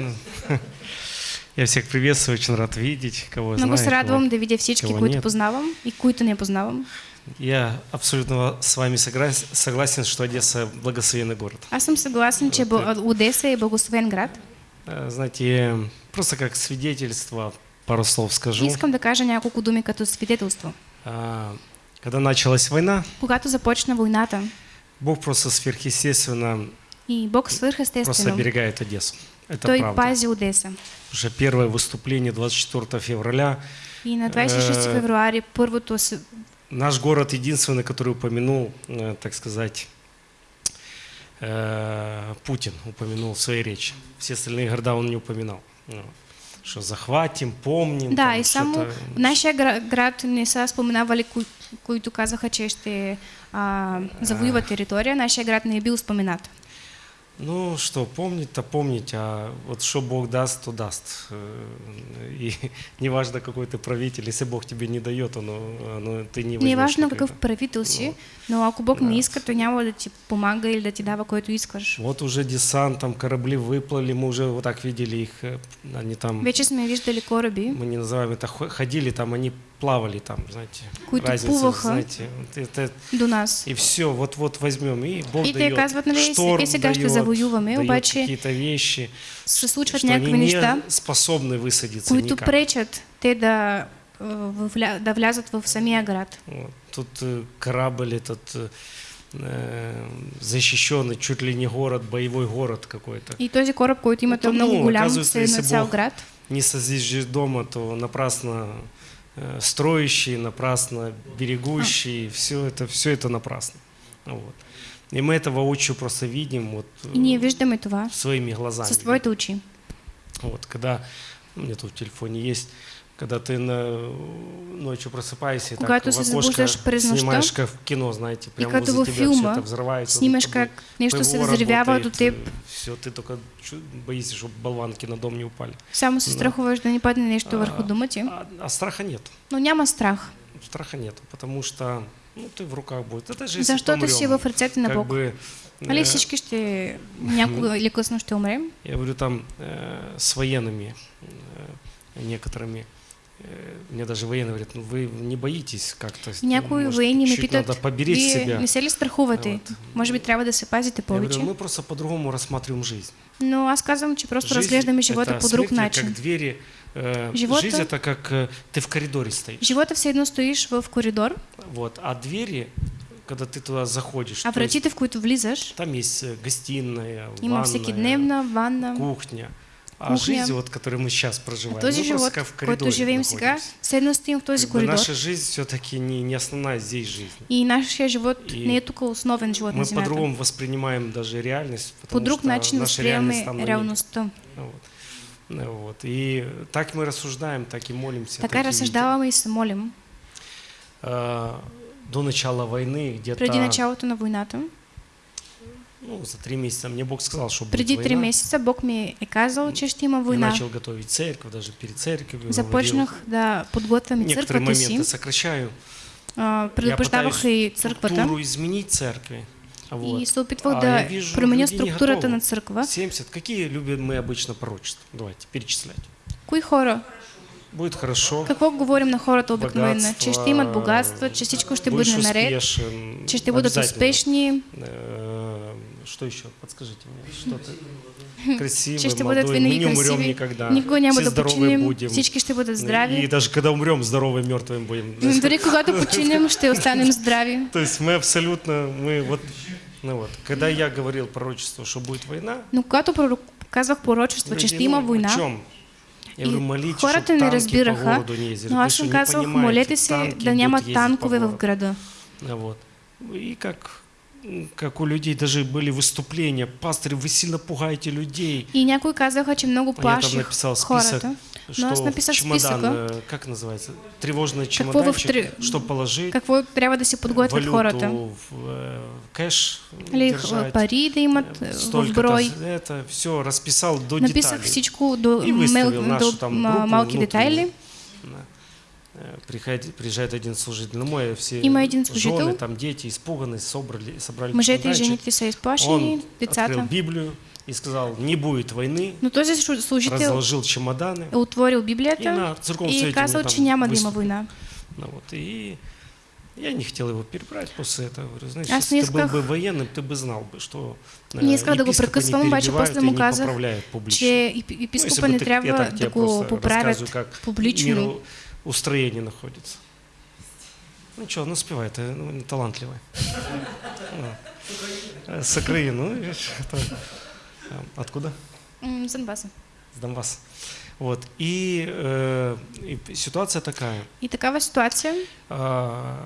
Ну, Я всех приветствую, очень рад видеть, кого Много се знаю, радвам кого- да видя всички, кого които нет. познавам и които не познавам. Я абсолютно с вами согласен, что Одесса благословенный город. Аз съм съгласен, че Бо- Одеса е благословен град. Э, Знаете, просто как свидетельство, пару слов скажу. Искам да кажа няколко думи като свидетелство. А, Когда началась война, Когато започна войната Бог просто сверхъестественно и Бог просто свърхестествено, оберегает Одессу. Это той правда. пази Одеса. Уже первое выступление 24 февраля. И на 26 Е, февруари първото с- Наш город единственный, который упомянул, э, так сказать, э, Путин упомянул в своей речи. Все остальные города он не упоминал. Ну, Что захватим, помним. Да, там и нашия гра- град не са споменавали, кои, които казаха, че ще а, завоюват територия. Нашия град не е бил споменат. Ну что, помнить-то помнить, а вот что Бог даст, то даст. Э, И неважно, какой ты правитель, если Бог тебе не дает, оно, оно, ты не Не важно какъв правител си, но ако Бог не иска, той няма да ти помага или да ти дава което искаш. Вот уже десант, там корабли выплыли, мы уже вот так видели их, э, они там, Вече сме виждали кораби, мы не называем это, хо- ходили там, они плавали там, знаете. Разница, плуваха. знаете, это, до нас. и все, вот-вот возьмем, и Бог И дает казват, и шторм ще дает, завоюваме, дает обаче какие-то вещи, Се случват что они някакви не неща, способны высадиться които никак. пречат те да, а, да влязат в самия град. Вот. Тут э, корабль этот э, защищенный, чуть ли не город, боевой город какой-то. И този кораб, който има, Ну, много голям, се если на цял Бог град. Не созиждешь дома, то напрасно э, строящий, напрасно берегущий, все это, все это напрасно. Вот. И мы это воочию просто видим вот, э, И ние виждаме това своими глазами. с твоите очи. Вот, когда, у меня тут в телефоне есть, когда ты на, ночью просыпаешься, и так Когато в окошко снимаешь как в кино, знаете, прямо като возле тебя все это взрывается. Снимаш как нещо се взривява до теб. Все, ты только боишься, чтобы болванки на дом не упали. Само се Да. страхуваш да ни падне нещо върху А, дома ти. А, а страха нет. Но няма страх, Страха нет, потому что ну, ты в руках будет. Это же защото си в ръцете на как Бог. бы, Нали э, всички ще някога или късно ще умрем? Я говорю там э, с военными э, некоторыми. Э, Мне даже военные говорят, ну вы не боитесь как-то? Някои может, военни ме надо поберечь себя. не се ли страхувате? Вот. Може би трябва да се пазите Я говорю, повече. мы просто по-другому рассматриваем жизнь. Но аз казвам, че просто Жизнь разглеждаме живота по друг начин. как двери. э, Живота- Жизнь это как э, ты в коридоре стоишь. Живота все едно стоиш в коридор, Вот. А двери, когда ты туда заходишь, а вратите, в които влизаш, там есть гостиная, има ванная, всекидневна ванна. кухня. А жизнь, вот, которой мы сейчас проживаем, А този мы живот, в който коридоре живеем сега, находимся. все едно стоим в този коридор. наша жизнь все-таки не, не основная здесь жизнь. И нашия живот И не е тук основен живот Мы по-другому воспринимаем даже реальность, По потому друг что начин наша реальность там реалността. Вот. Ну Вот. И так мы рассуждаем, так и молимся. Така так и разсъждаваме и се молим. А, До начала войны где-то Преди началото на войната, ну, за три месяца мне Бог сказал, что будет преди три война. месеца Бог ми е казал, че ще има Я война. начал готовить церковь, даже перед церковью. Започнах да подготвям и говорил. Некоторые моменты сокращаю. А, Я Предупреждавах пытаюсь и църквата. структуру изменить церкви. Вот. И се опитвах А, да я вижу, променя структурата на църква. 70. Какие любим мы обычно пророчества? Давайте перечислять. Кои хора? Будет хорошо. Какво говорим на хората обикновено? Че ще имат богатства, че всичко ще бъде наред, че ще бъдат успешни, Что еще? Подскажите мне. Что-то че ще бъдат молодое. Мы не умрем никогда. Никога няма Все здоровые будем. всички ще бъдат И здрави. даже когда умрем, здоровым, мертвым будем. Дори когато починем, ще останем здрави. То есть мы абсолютно, мы вот, ну вот, когда я говорил пророчество, что будет война, Но когато казвах пророчество, че ще има ну, война, чем? Я И говорю, молитесь, хората чтобы не разбираха, городу не ездили. но аз что, им не понимаете, молете се да няма будут танкове в городу. града. Ну Вот. И как, как у людей даже были выступления, пастырь, вы сильно пугаете людей. И някои казаха, че много А я там плаших написал список, хората. что аз написах чемодан, списъка. э, как называется, тревожный чемоданчик, три- что положить, Какво трябва да си подготвят валюту хората? в э, кэш Или держать, пари да имат э, в брой. это все расписал до Написах деталей. всичко до, И выставил мел, нашу там группу малки внутреннюю. детайли. Да. Приходит, приезжает один служитель на мой, все Има един служител. жены, там дети испуганы, собрали, собрали Мъжете и чемоданчик. жените са Он изплашени, открыл децата. Библию и сказал, не будет войны, Но този шу- служител разложил чемоданы. е отворил И Библията на церковном и казал, мы че няма да има война. Ну, вот, и я не хотел его перебрать после этого. Говорю, знаешь, Аз если не ты был исках- бы военным, ты бы знал бы, что э, Не исках да го прекъсвам, обаче после и му не казах, че Ну, епископа не трябва да го поправят публично. Устроение находится. Ну что, ну спевай, ты ну, талантливая. Ну, э, С Украины, ну, э, Откуда? С Донбаса. С Донбасса. Вот. И, э, и ситуация такая. И такава ситуация. А,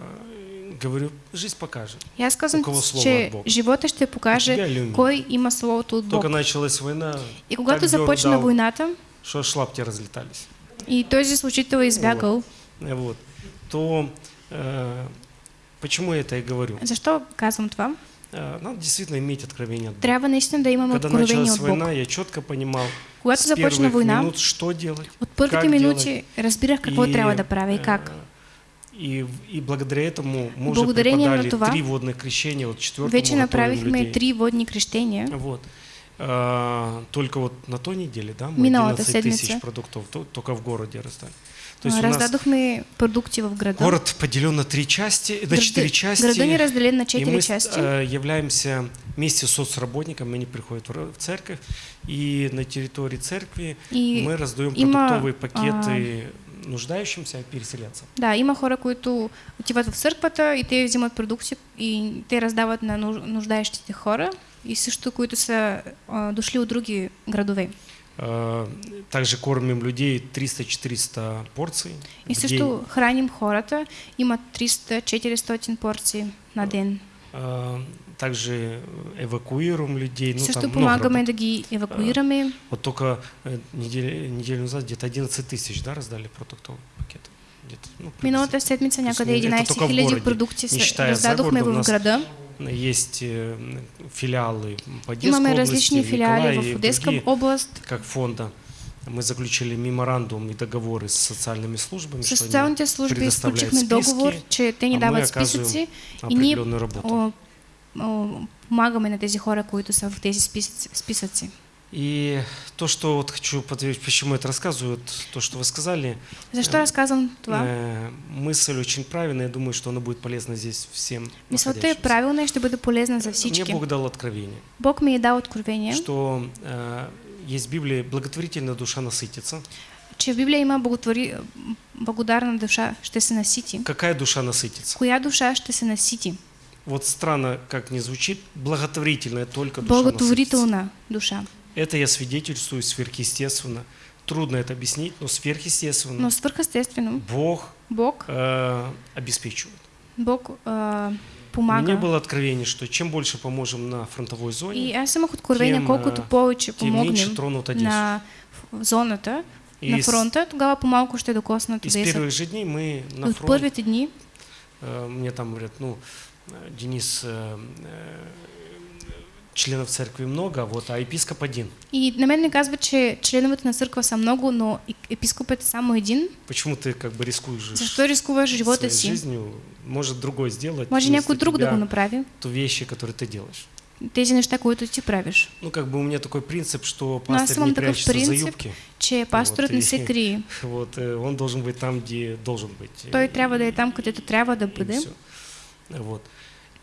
говорю, жизнь покажет. И аз казвам, У кого слово че от Бога? живота ще У тебя покаже или у меня? кой има словото от Бог. Только началась война, И когато так започна дал, войната что аж лапти разлетались. И този служител избягал, Э, Вот. То э, почему я это и говорю? защо казвам това? Э, надо действительно иметь откровение от Бога. Трябва наистина да имаме Когда началась война, я четко понимал Когато с започна война, минут, что делать. от първите как минути разбирах какво И, трябва да правя и э, как. И, и благодаря этому мы уже преподали това, три водных крещения, вот четвертому Вече направихме три водни крещения. Вот. А, только вот на той неделе, да, мы Миналата 11 тысяч продуктов то- только в городе раздали. То А, есть у нас Раздадохме продукти в града. город поделен на три части, на Града- четыре части. Града ни разделен на и четири мы части. э, являемся вместе с соцработниками, они приходят в церковь, и на территории церкви И мы раздаем има, продуктовые пакеты нуждающимся переселенцам. Да, има хора, които отиват в църквата и те взимат продукти и те раздават на нуж- нуждаещите хора и също, които са а, дошли от други градове. А, Также кормим людей 300-400 порций И също день. храним хората, имат 300-400 порции на ден. А, Также эвакуируем людей. Ну, също там много помагаме да ги евакуираме. Вот только э, неделю, неделю назад где-то 11 тысяч да, раздали продуктовые пакеты. Где-то, ну, Миналата седмица някъде это 11 только в 000 городе, продукти раздадохме у в града. Есть э, филиалы по Одесской Имаме области, в Николаеве и в Одеска другие, област. как фонда. Мы заключили меморандум и договоры с социальными службами, С что они предоставляют списки, договор, че те ни а мы оказываем определенную работу. помагаме на тези хора, които са в тези списъци. И то, что вот хочу подтвердить, почему это рассказываю, вот то, что вы сказали, Защо разказвам това? э, мысль очень правильная, я думаю, что она будет полезна здесь всем Мисълта е правилна и ще бъде полезна за Мне всички. Бог дал откровение, Бог ми е дал откровение, что э, есть в Библии благотворительная душа насытится. че в Библия има благотвори... благодарна душа ще се насити. Какая душа насытится? Коя душа ще се насити? Вот странно, как не звучит, благотворительная только душа насытится. Благотворителна душа. Это я свидетельствую сверхъестественно. Трудно это объяснить, но сверхъестественно Но свърхъестествено, Бог Бог, э, обеспечивает. Бог меня помага. было откровение, что чем больше поможем на фронтовой зоне, И аз имах откровение, тем, колкото повече тем меньше тронут Одессу. на зоната, И на с- фронта, тогава по-малко ще докоснат из Одеса. первых же дней мы на От фронт, първите дни э, мне там говорят, ну, э, Денис, э, э, членов церкви много, вот, а епископ один. и на мен ми казва, че членовете на църква са много, но и- епископът е само един. Почему ты как бы рискуешь Защо рискуваш живота своей си? жизнью? Может другой сделать Може вместо някой друг да го направи. то вещи, которые ты делаешь. Тези неща, които ти правиш. Ну, как бы у меня такой принцип, что Но аз пастор не прячется за принцип, юбки. че пасторът Вот, не и- се крие. Вот, э, он должен быть там, где должен быть. Той трябва да е там, където трябва да И бъде. Вот.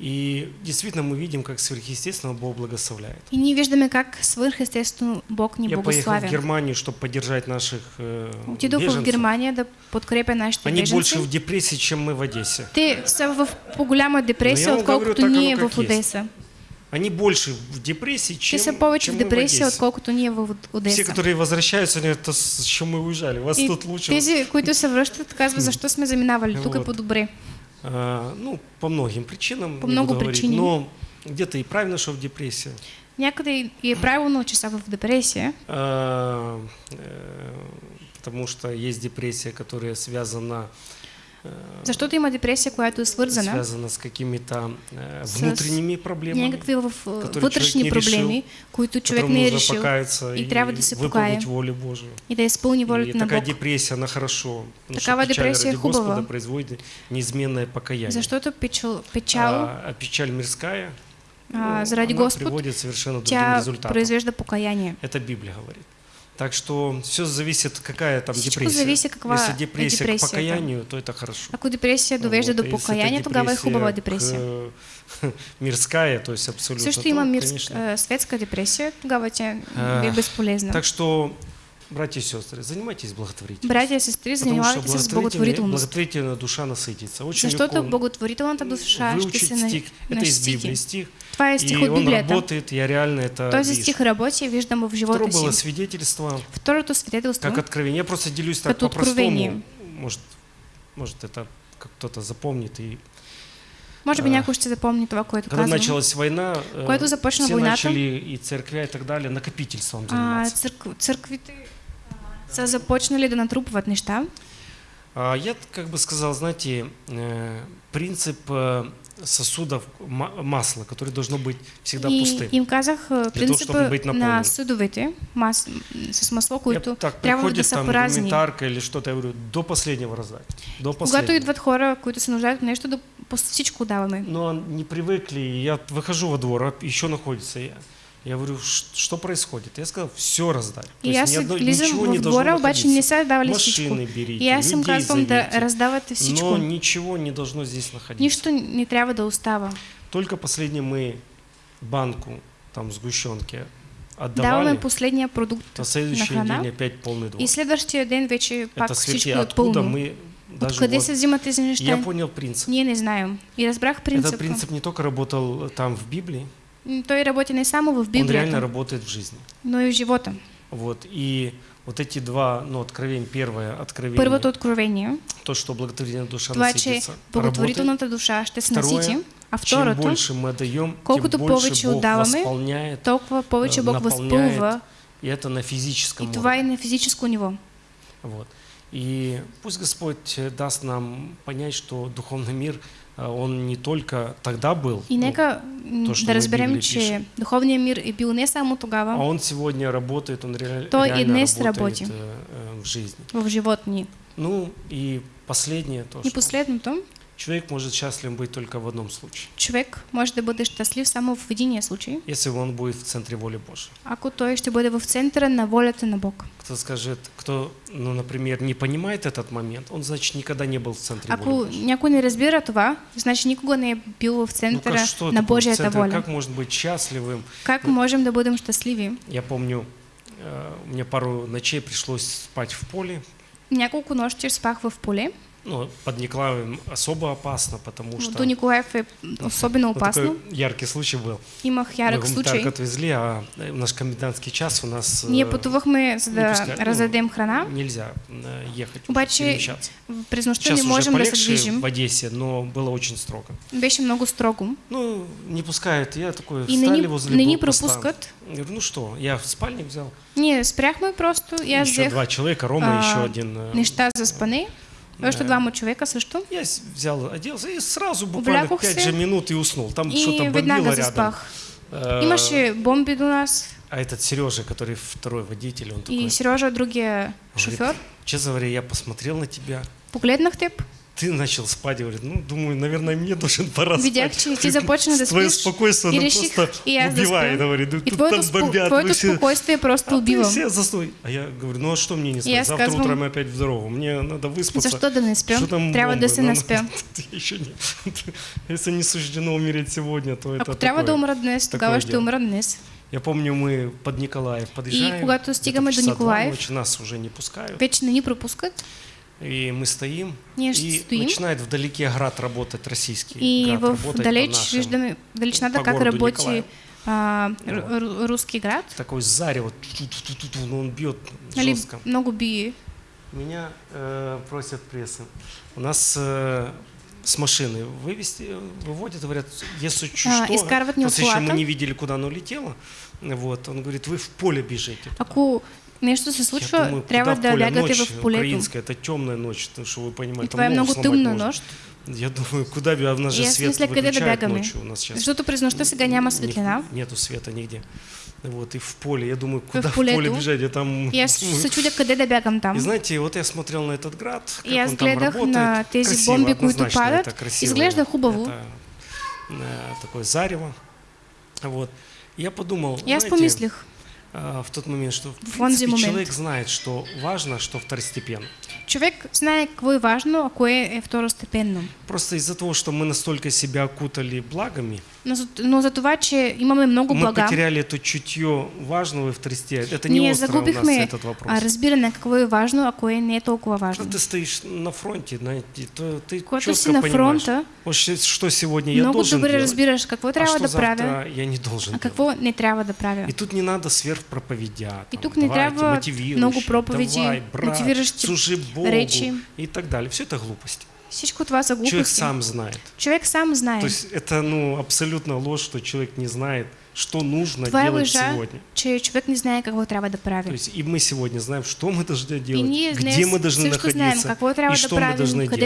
И действительно мы видим, как сверхъестественно Бог благословляет. И ние виждаме как свърхестествено Бог ни Я поехал в. Германию, чтобы поддержать наших э, Отидох в беженцев. Германия да подкрепя нашите Они беженци. больше в депрессии, чем мы в Одессе. Те са в по-голяма депресия, Но я вам отколкото ние оно в. Одеса. Они больше в депрессии, чем, са повече чем в мы Одессе. отколкото ние в Все, Одеса. которые возвращаются, они говорят, «Да с чем мы уезжали, вас И тут лучше. тези, които се връщат, казват, защо сме заминавали, тук е по-добре. А, ну, по многим причинам. По много причинам. Но где-то и правильно, что в депрессии. Някъде и- е правилно, че са в депресия, А, э, потому что есть депрессия, которая связана, э, защото има депресия, която е свързана связана с какими-то э, внутренними проблемами, някакви в човек вътрешни не решил, и трябва да покая. волю Божию. и да изпълни И волята на такая депрессия, она хорошо. что печаль депрессия хубава. производит неизменное покаяние. Защото печал, печал А, а печаль мирская а, заради она Господ, приводит совершенно другим тя результатам. произвежда покаяние. Это Библия говорит. Так что все зависит, какая там Всичко депрессия. зависи каква Если е депрессия, депресията. к покаянию, то это хорошо. Ако депресия довежда Вот, до а если покаяние, тогава е хубава депресия. к- мирская, то есть абсолютно. Също то, има мирск, конечно. а, светска депресия, тогава тя е безполезна. Так что, братья и сестры, занимайтесь благотворительностью. Братя и сестри, Потому что занимавайте се с благотворительная, благотворительная душа насытится. Очень Защото легко благотворителната душа выучить се на- стих. Это из Библии стих. Е стих И он Библията. работает, я реально это Този вижу. стих работи, виждам в Второе живота было свидетельство, Второто свидетелство, как откровение. Я просто делюсь так по-простому. Может, может, это кто-то запомнит. И може би а, някой ще запомни това, което когда казвам. началась война, э, Когато започна все войната, начали и церквя и так далее накопительством а, заниматься. църк, църквите а, са започнали да натрупват неща. А я как бы сказал, знаете, э, принцип э, сосудов ма- масла, которое должно быть всегда и пустым. им казах а, чтобы принципа быть на съдовете мас, с масло, Я които так, да приходит са там празни. гуманитарка или что-то, я говорю, до последнего раздать. До Когато последнего. идват хора, които се нуждаят от нещо, да всичко даваме. Но не привыкли, и я выхожу во двор, а еще находится я. Я говорю, «Ш- что происходит? Я сказал, все раздать. То И есть одно- ничего не должно двора, обаче не находиться. са давали. Машины берите, И аз им людей казвам да зовите. раздавате всичко. Но ничего не должно здесь находиться. Нищо не трябва да остава. Только последний мы банку там сгущенки отдавали, последния продукт на следующий день опять полный двор. И следващия ден вече пак е откуда мы даже вот- Я понял принцип. Ние не знаем. И разбрах Этот принципа. принцип не только работал там в Библии, Той работи не само в он реально работает в жизни. но и в живота. Вот. И вот эти два, ну, откровения, первое откровение, Първото откровение, то, что благотворительная душа това насытится, благотворителната душа ще се Второе, насити, а Чем второто, больше мы отдаем, колкото тем больше повече Бог отдаваме, восполняет, толкова повече э, Бог възпълва и это на физическом и това уровне. е на физическо ниво. Вот. И пусть Господь э, даст нам понять, что духовный мир, он не только тогда был, И ну, нека то, що да разберем, че пише. духовният мир е бил не само а тогава он сегодня работает, он реаль- То и реально днес работает работи. э, в жизни. в живот ни. Ну и последнее то, И что последното, человек может счастлив быть только в одном случае, човек може да бъде щастлив само в единия случай, если он будет в центре воли Божьей. ако той ще бъде в центъра на волята на Бог. Кто скажет, кто, ну, например, не понимает этот момент, он, значит, никогда не был в центре Ако воли Божьей. някой не разбира това, значи никога не бил в Ну, как, что на Божията центр? воля. Как может быть счастливым? Как можем да бъдем щастливи? Я помню, э, мне пару ночей пришлось спать в поле. Няколко нощи спах в поле. Ну, под Николаевым особо опасно, потому что... До Николаев е особено ну, опасно. такой яркий случай был. Имах Мы гуманитарку случай. отвезли, а э, наш комендантский час у нас... Ние э, пътувахме, за не да пускай- ну, раздадем храна. Нельзя э, ехать, Обаче перемещаться. През нощта Сейчас не уже можем да се движим. в Одессе, но было очень строго. Беше много строго. Ну, не пускают. Я такой, И не встали ни, возле не пропускат. Я говорю, ну что, я в спальник взял. Ние спряхме просто и аз еще взех два человека, Рома а, еще один. неща за спане. Още двама човека също. Я взял, оделся и сразу буквально Облякох 5 се же минут и уснул. Там что-то бомбило рядом. Э, Имаше бомби до нас. А этот Сережа, который второй водитель, он такой, И Сережа, другия шофьор, честно говоря, я посмотрел на тебя, погледнах теб. Ты начал спать, говорит, ну, думаю, наверное, мне должен пора Видях, спать. че ти започна да Твое и ну, реших просто и да убивает, спя. говорит, И тут твоето, там бомбят, твоето вы все... спокойствие просто А ты убивам. все застой. А я говорю, ну а что мне не спать? я Завтра сказвам, утром опять в дорогу. Мне надо выспаться. Защо да не спя? Что там Трябва бомбы? се Ну, наспя. Еще не. Если не суждено умереть сегодня, то это Ако трябва да такое. умра днес, тогава дело. умра днес. Я помню, мы под Николаев подъезжаем. И стигаме в до Николаев, ночи, нас уже не пускают. Вече не ни пропускат. И мы стоим, Ние и стоим. начинает вдалеке град работать российский. И град в далеч нашим. по как Николаев. а, ру- ру- руски град. Такой зарево, ту-ту-ту-ту-ту, но он бьет Нали, жестко. много бие. Меня э, просят прессы. У нас э, с машины вывести, выводят, говорят, если А, что, ни просто еще мы не видели, куда оно летело. Вот, он говорит, вы в поле бежите. Ако нещо се Я случва, думаю, трябва в да бягате Ночь в полето. украинская, это темная ночь, то, что вы понимаете. И ногу много тъмна нощ. Я думаю, куда а у нас же свет мисля, къде да выключают бягаме. ночью у нас сейчас. Защото през нощта сега няма светлина. Нету света нигде. Вот, и в поле, я думаю, куда в, поле поле бежать, я там... И аз се чудя къде да бягам там. И знаете, вот я смотрел на этот град, как аз он там работает. на тези Красиво, бомби, които падат. это красиво. Изглежда хубаво. Это, э, такое зарево. Вот. Я подумал, аз знаете, помислих, в тот момент, что в принципе, момент. человек знает, что важно, что второстепенно. човек знае какво е важно, а кое е второстепенно. Просто из-за того, что мы настолько себя окутали благами, Но но за това, че имаме много мы блага, потеряли это чутье важного и второстепенного. Это не ние остро у нас этот вопрос. а, разбиране какво е важно, а кое не е толкова Когда важно. ты стоишь на фронте, знаете, то ты Когато четко си на фронта, вот что сегодня я много должен добре делать, разбираш какво а трябва что да правя, я не должен а делать. какво не трябва да правя. И тут не надо сверхпроповедя. И там, тук не давайте, трябва много проповеди, давай, брат, мотивиращи речи. и так далее. Все это глупости. Всичко това са Человек глупости. сам знает. Човек сам знае. То есть это ну, абсолютно ложь, что человек не знает, что нужно е делать лъжа, сегодня. че човек не знае какво трябва да То прави. есть и мы сегодня знаем, что мы должны И делать, ние где мы должны знаем находиться какво трябва и да что мы должны делать.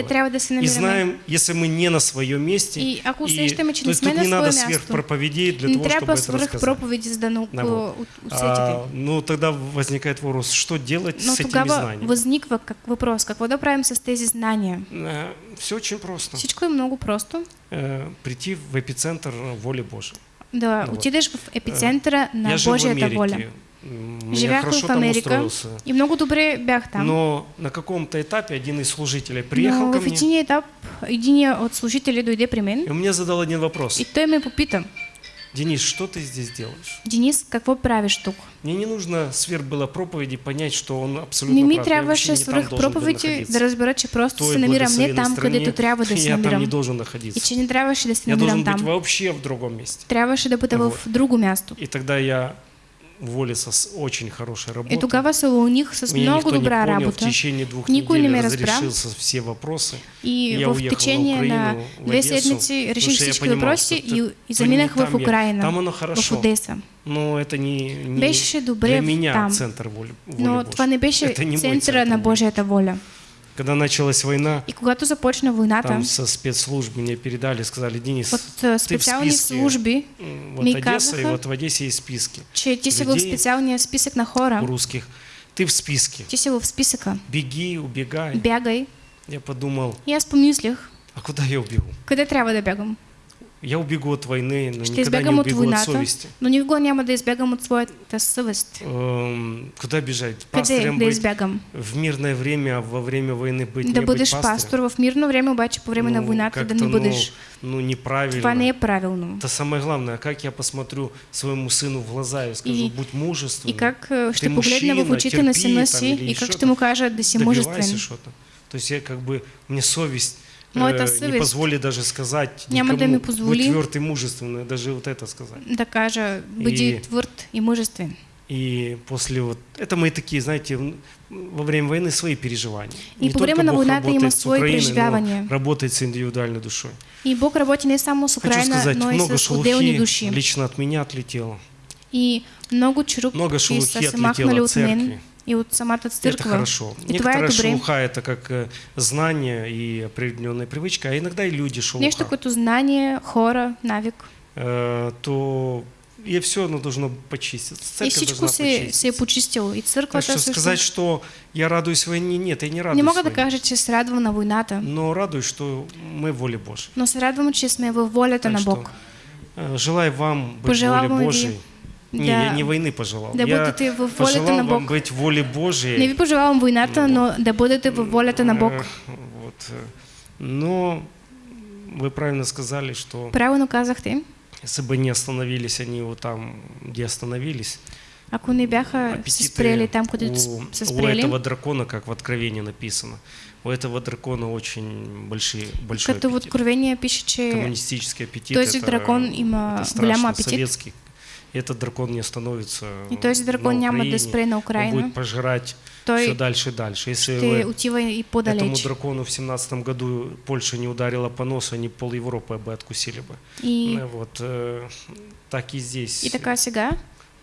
И знаем, если мы не на своем месте, И ако и- то не есть тут не надо сверхпроповедей для не того, чтобы это рассказать. за да Да, вот. А, ну тогда возникает вопрос, что делать Но с этими знаниями? възниква как въпрос, какво да правим с тези знания? Все очень просто. Всичко много просто. Э, Прийти в эпицентр воли Божьей. Да вот. отидеш в епицентъра на Я в Божията воля. Живях в Америка устроился. и много добре бях там. Но на каком-то этапе один из служителей приехал Но ко в мне, един етап един от служители дойде при мен и он мне задал один вопрос. и той ме попита, Денис, что ты здесь делаешь? Денис, какво правиш тук? Мне не нужно сверх было проповеди понять, что он абсолютно Не ми прав. Трябваше там свръх проповеди да разбера, че просто В той се намирам не там, стране, където трябва да се я там не намирам. должен И находиться. че не трябваше да се Я должен намирам быть там. вообще в другом месте. Трябваше да бъда в Вот. друго място. И тогда я уволился с очень хорошей работы. И тогава се улоних с Меня много добра понял, в работа. течение двух не недель разрешился все вопросы. И Я в течение на Украину, в две Одессу, всички понимал, въпроси что и, это- и то не заминах там в я. Украина, Там оно в хорошо. Одеса. Но это не, не для меня там. центр воли, воли Но Божьей. беше Это не центр на. Божията воля. Когда началась война, И когато започна войната, там со спецслужб мне передали, сказали, Денис, от а, специални списке. служби, вот Одесса, и казаха, вот в Одессе есть списки че ти си в людей специалния списък на хора, русских. Ты в списке. ти си в списъка, Беги, убегай. бягай. Я подумал, И аз помислих, а куда я убегу? къде трябва да бягам? Я убегу от войны, но Ще никогда не убегу от войната, совести. но никога няма да избягам от своята съвест. Эм, Куда бежать? Пастырем быть избягам? в мирное время, а во время войны быть Да не бъдеш быть пастор в мирно време, обаче по време на Ну, войната да не бъдеш. Ну, ну, неправильно. Това не е правилно. Это самое главное, как я посмотрю своему сыну в глаза и скажу, И- будь мужественным. И как э, Ты погледна в мужчина, очите на сина си и как ще там. му кажа да си добивайся мужествен. что-то. То есть я как бы, мне совесть э, не позволит даже сказать никому, будь тверд и мужественный, даже вот это сказать. Да кажа, бъди И- твърд и мъжествен. И после вот, это мои такие, знаете, во время войны свои переживания. И Не по войната има работает с свои Украиной, но преживявания. работает с индивидуальной душой. И Бог работи не само с Хочу Украина, сказать, но и много с шелухи души. лично от меня отлетело. И много чурупки Много шелухи отлетело от от мен церкви. и от самата Это хорошо. И Некоторая шелуха это как э, знание и определенная привычка, а иногда и люди шелуха. Нещо като знание, хора, навик. Э, то и все оно должно почиститься. и Церковь всичко должна почиститься. почистило. И Так църквата что сказать, что я радуюсь войне, нет, я не радуюсь Не кажа, че се радвам на войната, Но радуюсь, что мы в воле Божьей. но се радвам, че сме във волята Так на что, Бог. э, желаю вам быть в воле Божьей. Не, да- я не войны пожелал. да я бъдете във волята пожелал на Бог. быть в воле Божьей. Не ви пожелавам войната, но да бъдете във волята на Бог. Э, Вот. э, Но вы правильно сказали, что Правилно казахте, если бы не остановились они вот там, где остановились, ако не бяха се спрели там, където у, с- се у спрели, этого дракона, как в Откровении написано, у этого дракона очень большие, большой като в аппетит. Откровение пише, че Коммунистический аппетит. този это- дракон има это голям апетит. советский. Этот дракон не остановится и този дракон на няма да спре на Он Украина. будет пожирать все Той дальше и дальше. Если ще вы отива и этому по-далеч. дракону в семнадцатом году Польша не ударила по носу, они пол Европы бы откусили бы. И, Ну, Вот, э, так и здесь, и така сега,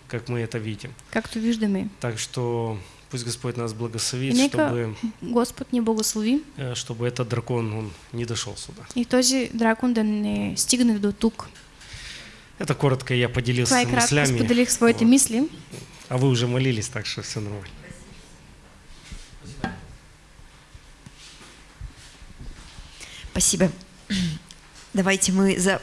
как мы это видим. както виждаме, Так что пусть Господь нас благословит, И чтобы, Господ ни благослови э, чтобы этот дракон он не дошел сюда. и този дракон да не стигне до тук. Это коротко я поделился кратко мыслями, споделих своите Вот. мисли. а вы уже молились, так что все нормально. Спасибо. Давайте мы за